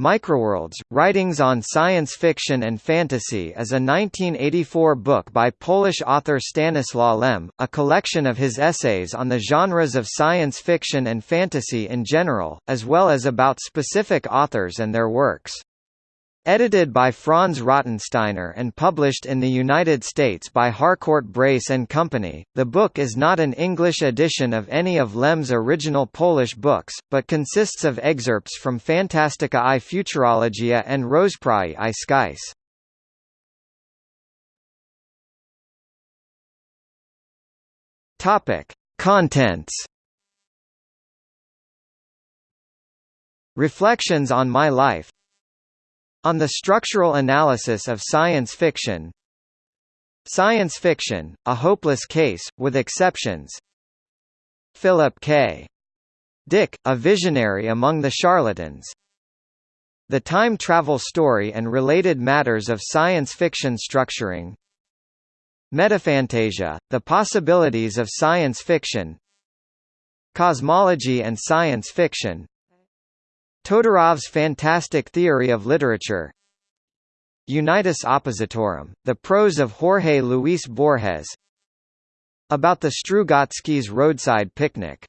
Microworlds, Writings on Science Fiction and Fantasy is a 1984 book by Polish author Stanislaw Lem, a collection of his essays on the genres of science fiction and fantasy in general, as well as about specific authors and their works. Edited by Franz Rottensteiner and published in the United States by Harcourt Brace and Company, the book is not an English edition of any of Lem's original Polish books, but consists of excerpts from Fantastyka i Futurologia and Rozprawy i. Topic: Contents. Reflections on my life on the structural analysis of science fiction. Science fiction, a hopeless case, with exceptions. Philip K. Dick, a visionary among the charlatans. The time travel story and related matters of science fiction structuring. Metafantasia, the possibilities of science fiction. Cosmology and science fiction Todorov's fantastic theory of literature. Unitas Oppositorum, the prose of Jorge Luis Borges. About the Strugatskys roadside picnic